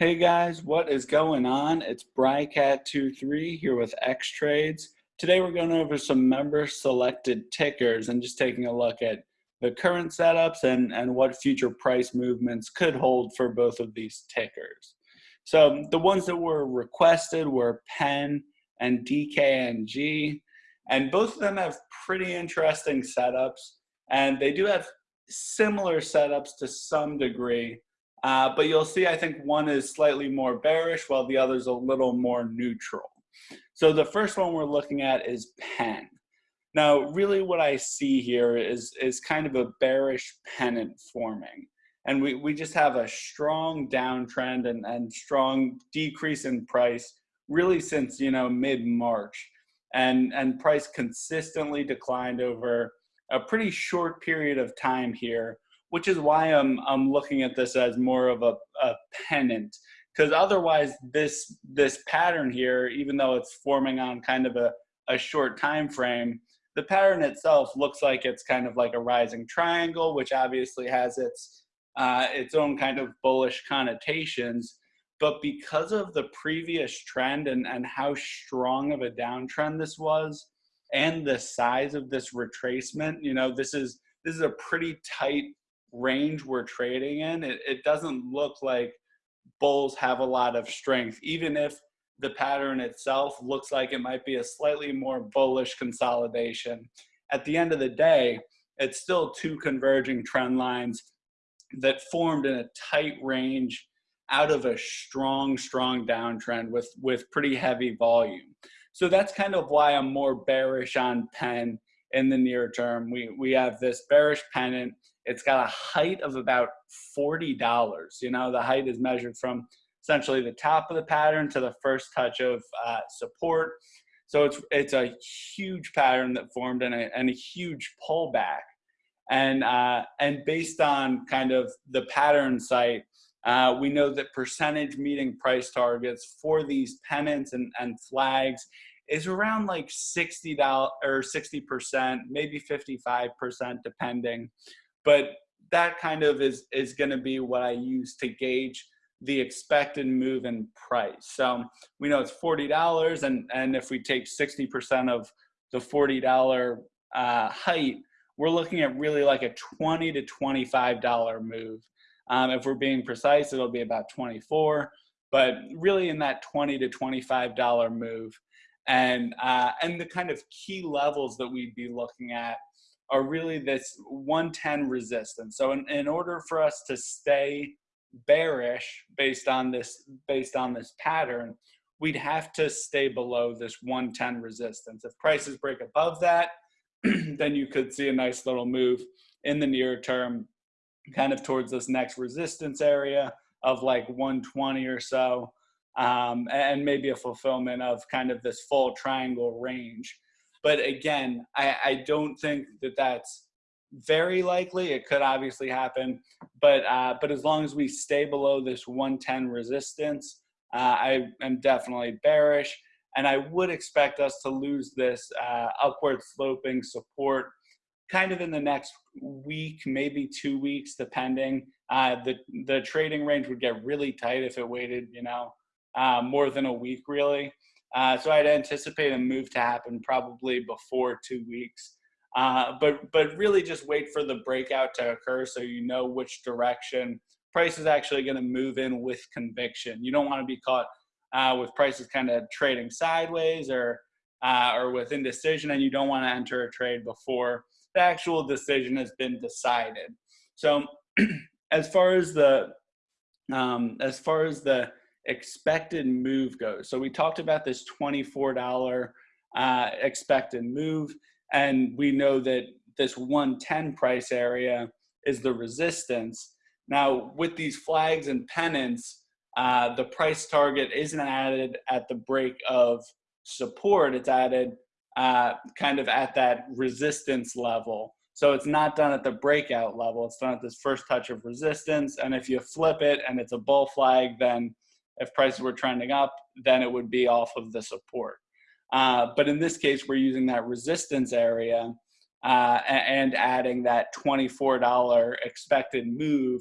Hey guys, what is going on? It's Brycat23 here with X Trades. Today we're going over some member selected tickers and just taking a look at the current setups and, and what future price movements could hold for both of these tickers. So the ones that were requested were PEN and DKNG, and both of them have pretty interesting setups, and they do have similar setups to some degree, uh, but you'll see, I think one is slightly more bearish while the other's a little more neutral. So the first one we're looking at is PEN. Now, really what I see here is, is kind of a bearish pennant forming. And we, we just have a strong downtrend and, and strong decrease in price really since, you know, mid-March. And, and price consistently declined over a pretty short period of time here which is why I'm I'm looking at this as more of a, a pennant because otherwise this this pattern here, even though it's forming on kind of a, a short time frame, the pattern itself looks like it's kind of like a rising triangle, which obviously has its uh, its own kind of bullish connotations. But because of the previous trend and, and how strong of a downtrend this was, and the size of this retracement, you know, this is this is a pretty tight range we're trading in, it, it doesn't look like bulls have a lot of strength, even if the pattern itself looks like it might be a slightly more bullish consolidation. At the end of the day, it's still two converging trend lines that formed in a tight range out of a strong, strong downtrend with, with pretty heavy volume. So that's kind of why I'm more bearish on PEN in the near term. We, we have this bearish pennant it's got a height of about $40. You know, the height is measured from essentially the top of the pattern to the first touch of uh, support. So it's, it's a huge pattern that formed and a, and a huge pullback. And, uh, and based on kind of the pattern site, uh, we know that percentage meeting price targets for these pennants and, and flags is around like $60 or 60%, maybe 55% depending but that kind of is is going to be what I use to gauge the expected move in price. So we know it's forty dollars, and and if we take sixty percent of the forty dollar uh, height, we're looking at really like a twenty to twenty five dollar move. Um, if we're being precise, it'll be about twenty four, but really in that twenty to twenty five dollar move. And uh, and the kind of key levels that we'd be looking at are really this 110 resistance. So in, in order for us to stay bearish based on this based on this pattern, we'd have to stay below this 110 resistance. If prices break above that, then you could see a nice little move in the near term, kind of towards this next resistance area of like 120 or so, um, and maybe a fulfillment of kind of this full triangle range. But again, I, I don't think that that's very likely. It could obviously happen, but uh, but as long as we stay below this 110 resistance, uh, I am definitely bearish, and I would expect us to lose this uh, upward sloping support kind of in the next week, maybe two weeks, depending. Uh, the the trading range would get really tight if it waited, you know, uh, more than a week, really. Uh, so I'd anticipate a move to happen probably before two weeks. Uh, but but really just wait for the breakout to occur so you know which direction price is actually going to move in with conviction. You don't want to be caught uh, with prices kind of trading sideways or uh, or with indecision, and you don't want to enter a trade before the actual decision has been decided. So as far as the um, as far as the expected move goes. So we talked about this $24 uh, expected move, and we know that this 110 price area is the resistance. Now, with these flags and pennants, uh, the price target isn't added at the break of support, it's added uh, kind of at that resistance level. So it's not done at the breakout level, it's done at this first touch of resistance. And if you flip it and it's a bull flag, then if prices were trending up, then it would be off of the support. Uh, but in this case, we're using that resistance area uh, and adding that $24 expected move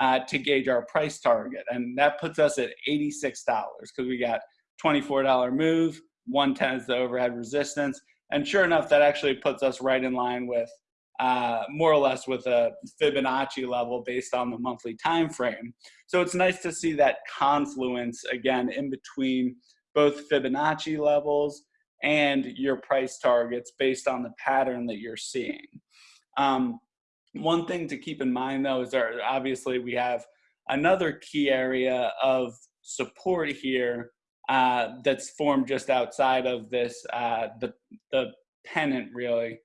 uh, to gauge our price target. And that puts us at $86 because we got $24 move, 110 is the overhead resistance. And sure enough, that actually puts us right in line with uh, more or less with a Fibonacci level based on the monthly time frame. So it's nice to see that confluence again in between both Fibonacci levels and your price targets based on the pattern that you're seeing. Um, one thing to keep in mind though is that obviously we have another key area of support here uh, that's formed just outside of this, uh, the, the pennant really.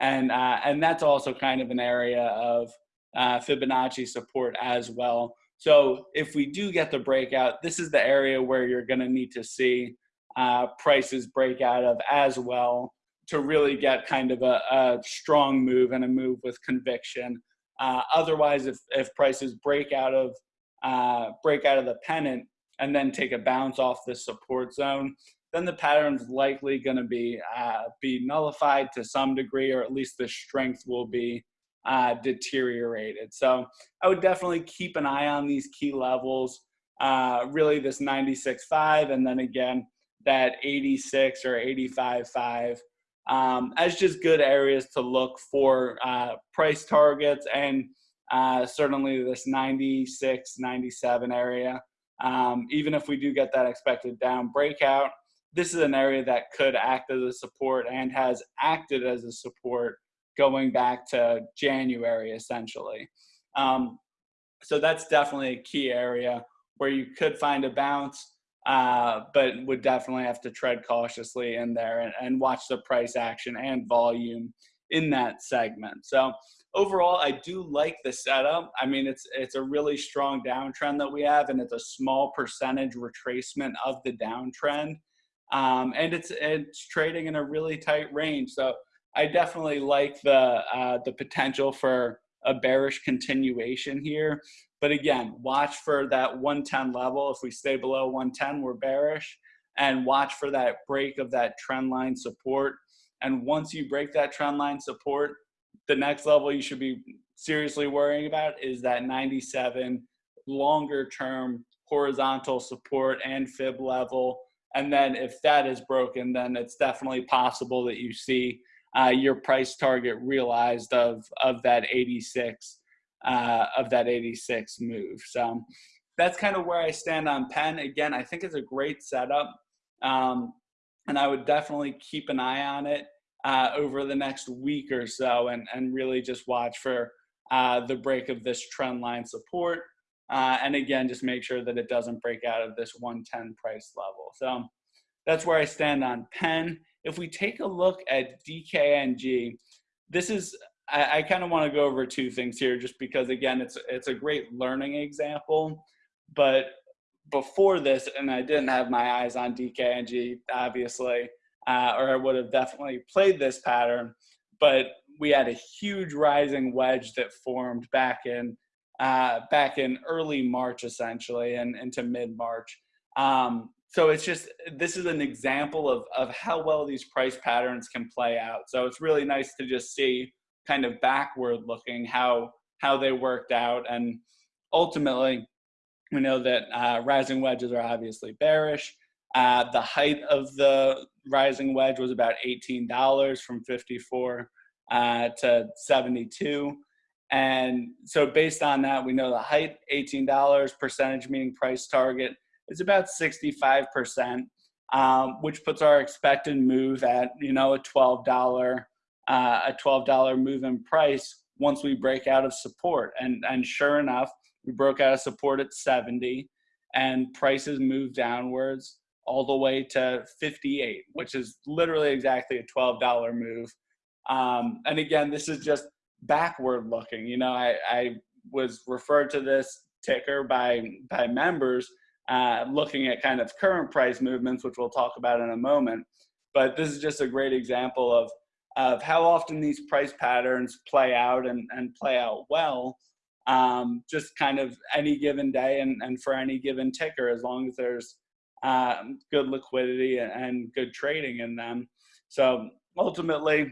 And, uh, and that's also kind of an area of uh, Fibonacci support as well. So if we do get the breakout, this is the area where you're gonna need to see uh, prices break out of as well to really get kind of a, a strong move and a move with conviction. Uh, otherwise, if, if prices break out of uh, break out of the pennant and then take a bounce off the support zone, then the pattern's likely going to be uh, be nullified to some degree, or at least the strength will be uh, deteriorated. So I would definitely keep an eye on these key levels. Uh, really, this 96.5, and then again that 86 or 85.5 um, as just good areas to look for uh, price targets and uh, certainly this 96, 97 area. Um, even if we do get that expected down breakout, this is an area that could act as a support and has acted as a support going back to January essentially. Um, so that's definitely a key area where you could find a bounce uh, but would definitely have to tread cautiously in there and, and watch the price action and volume in that segment. So overall, I do like the setup. I mean, it's it's a really strong downtrend that we have, and it's a small percentage retracement of the downtrend, um, and it's it's trading in a really tight range. So I definitely like the uh, the potential for a bearish continuation here. But again, watch for that 110 level. If we stay below 110, we're bearish. And watch for that break of that trend line support. And once you break that trend line support, the next level you should be seriously worrying about is that 97 longer term horizontal support and fib level. And then if that is broken, then it's definitely possible that you see uh, your price target realized of, of that 86 uh, of that 86 move. So that's kind of where I stand on Penn. Again, I think it's a great setup. Um, and I would definitely keep an eye on it uh, over the next week or so and, and really just watch for uh, the break of this trend line support. Uh, and again, just make sure that it doesn't break out of this 110 price level. So that's where I stand on Penn. If we take a look at DKNG, this is I, I kind of want to go over two things here, just because again, it's it's a great learning example. But before this, and I didn't have my eyes on DKNG, obviously, uh, or I would have definitely played this pattern. But we had a huge rising wedge that formed back in uh, back in early March, essentially, and into mid March. Um, so it's just this is an example of of how well these price patterns can play out. So it's really nice to just see kind of backward looking how how they worked out and ultimately we know that uh, rising wedges are obviously bearish uh, the height of the rising wedge was about $18 from 54 uh, to 72 and so based on that we know the height $18 percentage meaning price target is about 65% um, which puts our expected move at you know a $12 uh, a $12 move in price once we break out of support. And, and sure enough, we broke out of support at 70 and prices moved downwards all the way to 58, which is literally exactly a $12 move. Um, and again, this is just backward looking. You know, I, I was referred to this ticker by, by members uh, looking at kind of current price movements, which we'll talk about in a moment. But this is just a great example of of how often these price patterns play out and, and play out well, um, just kind of any given day and, and for any given ticker, as long as there's um, good liquidity and good trading in them. So ultimately,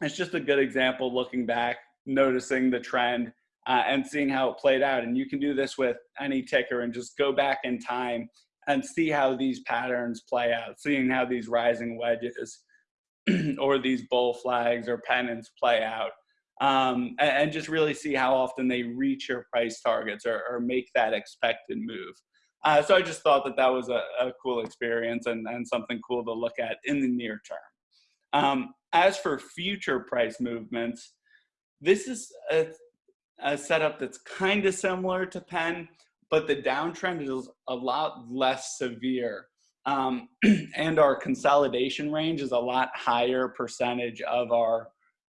it's just a good example looking back, noticing the trend uh, and seeing how it played out. And you can do this with any ticker and just go back in time and see how these patterns play out, seeing how these rising wedges or these bull flags or pennants play out. Um, and, and, just really see how often they reach your price targets or, or make that expected move. Uh, so I just thought that that was a, a cool experience and, and, something cool to look at in the near term. Um, as for future price movements, this is a, a setup that's kind of similar to Penn, but the downtrend is a lot less severe. Um, and our consolidation range is a lot higher percentage of our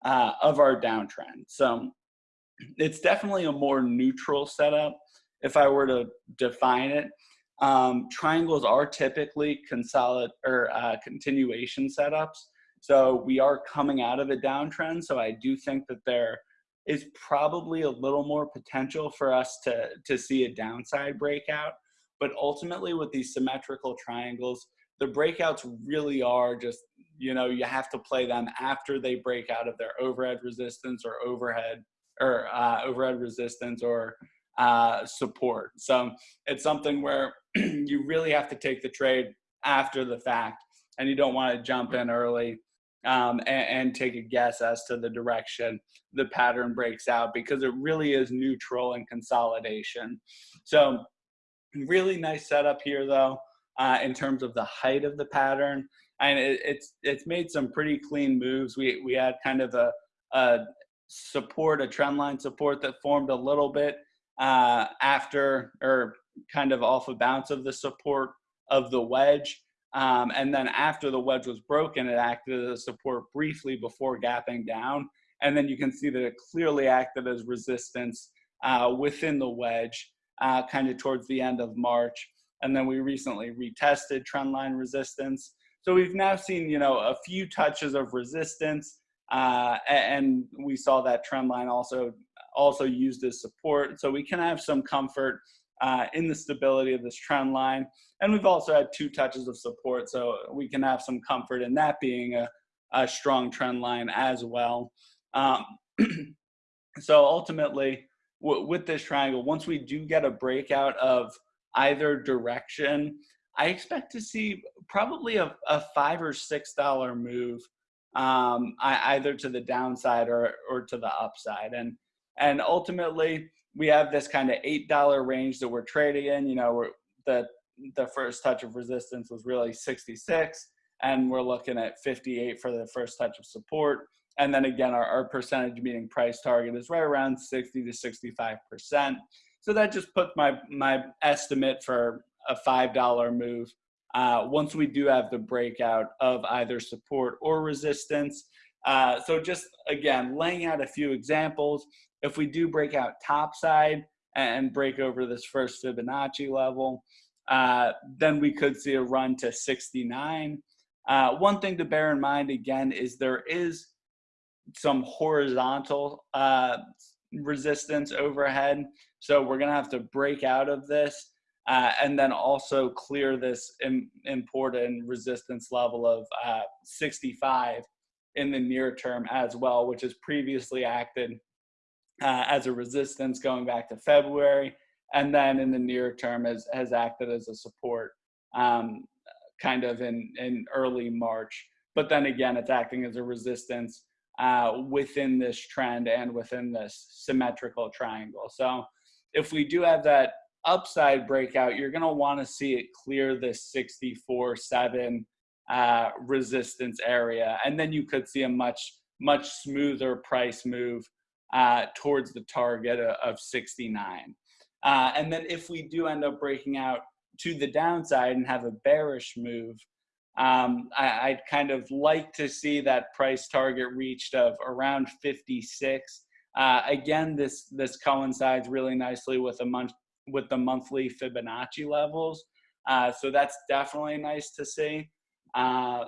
uh, of our downtrend. So it's definitely a more neutral setup if I were to define it. Um, triangles are typically consolid or uh, continuation setups. So we are coming out of a downtrend. So I do think that there is probably a little more potential for us to, to see a downside breakout. But ultimately with these symmetrical triangles, the breakouts really are just, you know, you have to play them after they break out of their overhead resistance or overhead or uh, overhead resistance or uh, support. So it's something where you really have to take the trade after the fact and you don't want to jump in early um, and, and, take a guess as to the direction the pattern breaks out because it really is neutral and consolidation. So really nice setup here though uh, in terms of the height of the pattern. And it, it's it's made some pretty clean moves. We, we had kind of a, a support, a trend line support that formed a little bit uh, after or kind of off a bounce of the support of the wedge. Um, and then after the wedge was broken, it acted as support briefly before gapping down. And then you can see that it clearly acted as resistance uh, within the wedge, uh, kind of towards the end of March. And then we recently retested trendline resistance. So we've now seen, you know, a few touches of resistance, uh, and we saw that trend line also also used as support. So we can have some comfort uh, in the stability of this trend line. And we've also had two touches of support, so we can have some comfort in that being a, a strong trend line as well. Um, so ultimately, with this triangle, once we do get a breakout of either direction, I expect to see probably a, a five or six dollar move um, either to the downside or, or to the upside. And, and ultimately, we have this kind of eight dollar range that we're trading in. You know, the the first touch of resistance was really 66, and we're looking at 58 for the first touch of support. And then again, our, our percentage meeting price target is right around 60 to 65 percent. So that just puts my my estimate for a five dollar move. Uh, once we do have the breakout of either support or resistance. Uh, so just again, laying out a few examples. If we do break out topside and break over this first Fibonacci level, uh, then we could see a run to 69. Uh, one thing to bear in mind again is there is some horizontal uh, resistance overhead. So we're gonna have to break out of this uh, and then also clear this Im important resistance level of uh, 65 in the near term as well, which has previously acted uh, as a resistance going back to February, and then in the near term has, has acted as a support um, kind of in, in early March. But then again, it's acting as a resistance uh, within this trend and within this symmetrical triangle. So if we do have that upside breakout, you're going to want to see it clear this 64 7 uh, resistance area. And then you could see a much, much smoother price move uh, towards the target of 69. Uh, and then if we do end up breaking out to the downside and have a bearish move, um, I, would kind of like to see that price target reached of around 56. Uh, again, this this coincides really nicely with a month with the monthly Fibonacci levels, uh, so that's definitely nice to see. Uh,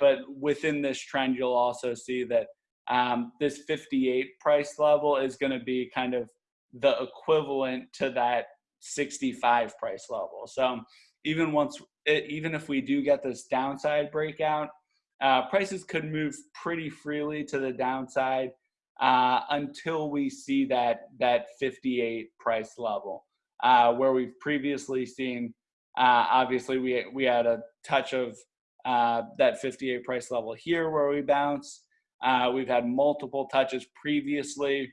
but within this trend, you'll also see that um, this 58 price level is going to be kind of the equivalent to that 65 price level. So even once, it, even if we do get this downside breakout, uh, prices could move pretty freely to the downside uh, until we see that that 58 price level uh, where we've previously seen uh, obviously we we had a touch of uh, that 58 price level here where we bounce uh, we've had multiple touches previously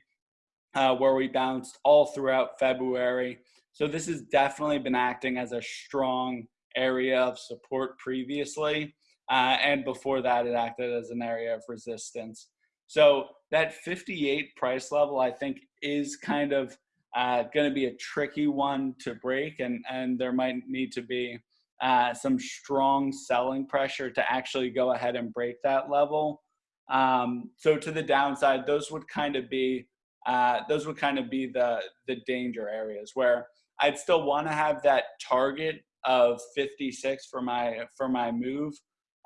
uh, where we bounced all throughout February so this has definitely been acting as a strong area of support previously uh, and before that, it acted as an area of resistance. So that 58 price level, I think, is kind of uh, going to be a tricky one to break, and and there might need to be uh, some strong selling pressure to actually go ahead and break that level. Um, so to the downside, those would kind of be uh, those would kind of be the the danger areas where I'd still want to have that target of 56 for my for my move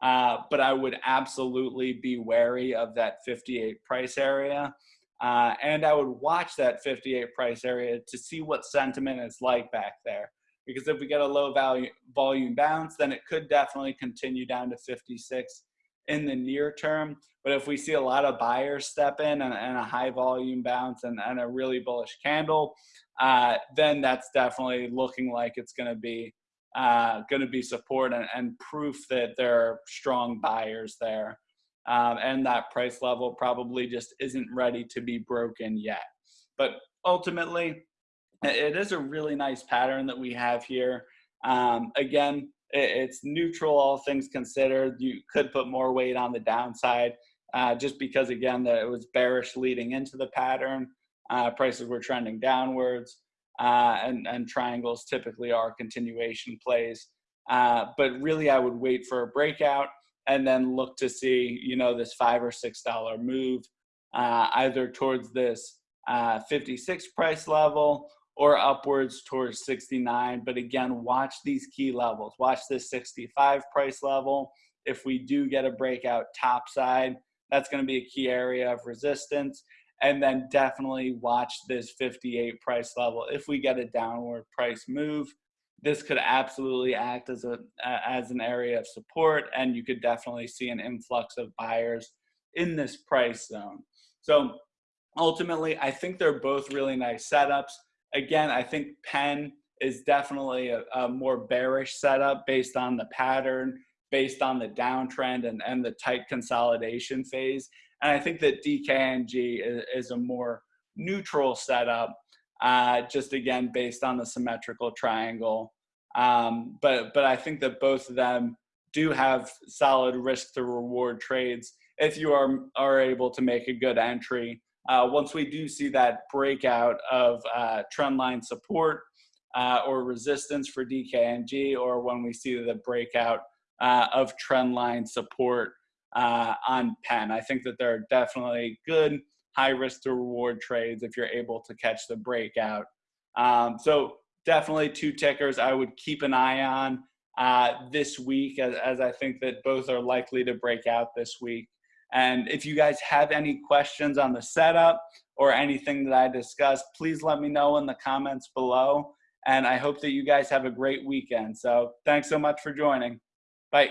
uh, but I would absolutely be wary of that 58 price area. Uh, and I would watch that 58 price area to see what sentiment is like back there. Because if we get a low value volume bounce, then it could definitely continue down to 56 in the near term. But if we see a lot of buyers step in and, and a high volume bounce and, and a really bullish candle, uh, then that's definitely looking like it's going to be uh, going to be support and, and, proof that there are strong buyers there. Um, and that price level probably just isn't ready to be broken yet. But ultimately, it is a really nice pattern that we have here. Um, again, it's neutral, all things considered. You could put more weight on the downside uh, just because, again, that it was bearish leading into the pattern. Uh, prices were trending downwards uh, and, and triangles typically are continuation plays. Uh, but really, I would wait for a breakout and then look to see, you know, this five or six dollar move uh, either towards this uh, 56 price level or upwards towards 69. But again, watch these key levels. Watch this 65 price level. If we do get a breakout top side, that's going to be a key area of resistance and then definitely watch this 58 price level. If we get a downward price move, this could absolutely act as a as an area of support, and you could definitely see an influx of buyers in this price zone. So ultimately, I think they're both really nice setups. Again, I think Penn is definitely a, a more bearish setup based on the pattern, based on the downtrend and, and the tight consolidation phase. And I think that DKNG is, is a more neutral setup, uh, just again based on the symmetrical triangle. Um, but but I think that both of them do have solid risk to reward trades if you are are able to make a good entry. Uh, once we do see that breakout of uh, trend line support uh, or resistance for DKNG, or when we see the breakout uh, of trend line support uh, on Penn. I think that there are definitely good high risk to reward trades if you're able to catch the breakout. Um, so definitely two tickers I would keep an eye on uh, this week as, as I think that both are likely to break out this week. And if you guys have any questions on the setup or anything that I discussed, please let me know in the comments below. And I hope that you guys have a great weekend. So thanks so much for joining. Bye.